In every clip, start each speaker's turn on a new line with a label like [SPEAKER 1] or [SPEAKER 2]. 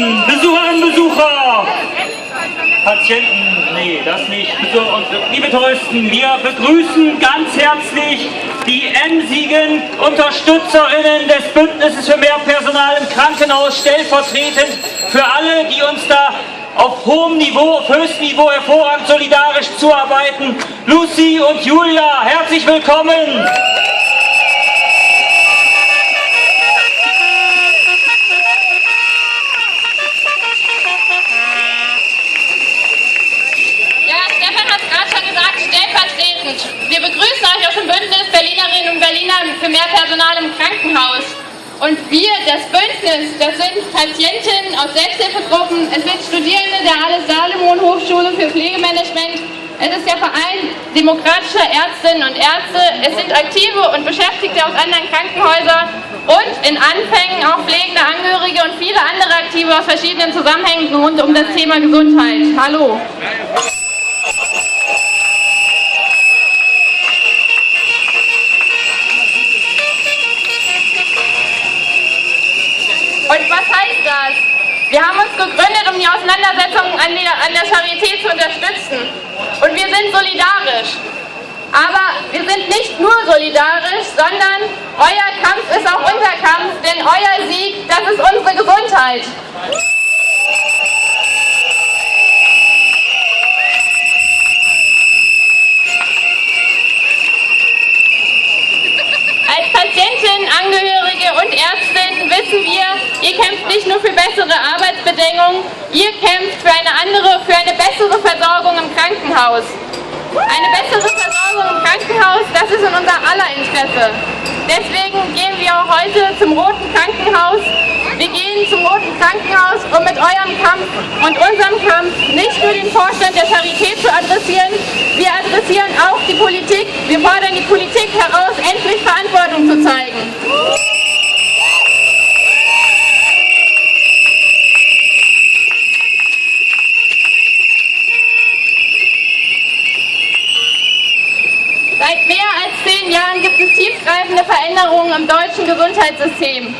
[SPEAKER 1] Patienten, Besucherinnen, Besucher, Patienten, nee, das nicht. Und liebe Touristen, wir begrüßen ganz herzlich die emsigen Unterstützerinnen des Bündnisses für mehr Personal im Krankenhaus, stellvertretend für alle, die uns da auf hohem Niveau, auf höchstem Niveau hervorragend solidarisch zuarbeiten. Lucy und Julia, herzlich willkommen!
[SPEAKER 2] Euch aus dem Bündnis Berlinerinnen und Berliner für mehr Personal im Krankenhaus. Und wir, das Bündnis, das sind Patientinnen aus Selbsthilfegruppen, es sind Studierende der Alles-Salomon-Hochschule für Pflegemanagement, es ist der Verein demokratischer Ärztinnen und Ärzte, es sind Aktive und Beschäftigte aus anderen Krankenhäusern und in Anfängen auch pflegende Angehörige und viele andere Aktive aus verschiedenen Zusammenhängen rund um das Thema Gesundheit. Hallo! Wir haben uns gegründet, um die Auseinandersetzungen an der, an der Charité zu unterstützen. Und wir sind solidarisch. Aber wir sind nicht nur solidarisch, sondern euer Kampf ist auch unser Kampf, denn euer Sieg, das ist unsere Gesundheit. Als Patientin, Angehörige wissen wir, Ihr kämpft nicht nur für bessere Arbeitsbedingungen, ihr kämpft für eine andere, für eine bessere Versorgung im Krankenhaus. Eine bessere Versorgung im Krankenhaus, das ist in unser aller Interesse. Deswegen gehen wir auch heute zum Roten Krankenhaus. Wir gehen zum Roten Krankenhaus, um mit eurem Kampf und unserem Kampf nicht nur den Vorstand der Charité zu adressieren, wir adressieren auch die Politik. Wir fordern die Politik heraus, Seit mehr als zehn Jahren gibt es tiefgreifende Veränderungen im deutschen Gesundheitssystem.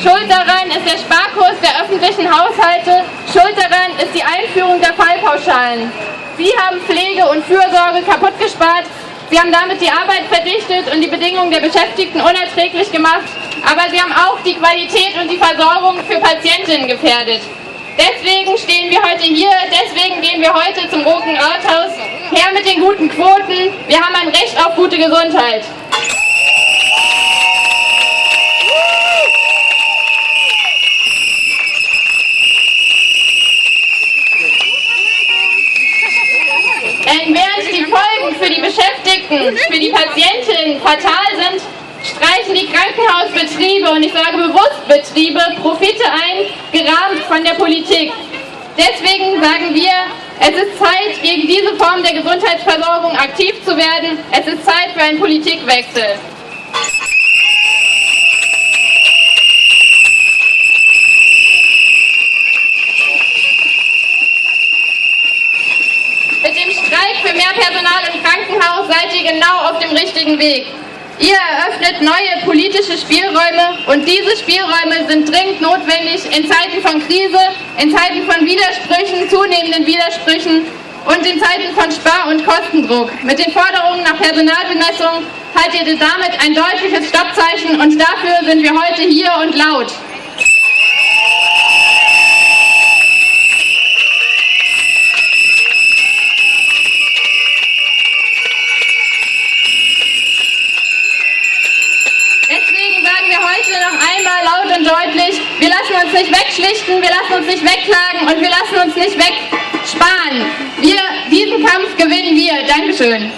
[SPEAKER 2] Schuld daran ist der Sparkurs der öffentlichen Haushalte, schuld daran ist die Einführung der Fallpauschalen. Sie haben Pflege und Fürsorge kaputt gespart, Sie haben damit die Arbeit verdichtet und die Bedingungen der Beschäftigten unerträglich gemacht, aber Sie haben auch die Qualität und die Versorgung für Patientinnen gefährdet. Deswegen stehen wir heute hier, deswegen gehen wir heute zum Roten Rathaus. Her mit den guten Quoten, wir haben ein Recht auf gute Gesundheit. Während die Folgen für die Beschäftigten, für die Patientinnen fatal sind, streichen die Krankenhausbetriebe, und ich sage bewusst Betriebe, Profite ein, gerahmt von der Politik. Deswegen sagen wir, es ist Zeit, gegen diese Form der Gesundheitsversorgung aktiv zu werden. Es ist Zeit für einen Politikwechsel. Mit dem Streik für mehr Personal im Krankenhaus seid ihr genau auf dem richtigen Weg. Ihr eröffnet neue politische Spielräume und diese Spielräume sind dringend notwendig in Zeiten von Krise, in Zeiten von Widersprüchen, zunehmenden Widersprüchen und in Zeiten von Spar- und Kostendruck. Mit den Forderungen nach Personalbemessung haltet ihr damit ein deutliches Stoppzeichen und dafür sind wir heute hier und laut. deutlich, wir lassen uns nicht wegschlichten, wir lassen uns nicht wegklagen und wir lassen uns nicht wegsparen. Wir, diesen Kampf gewinnen wir. Dankeschön.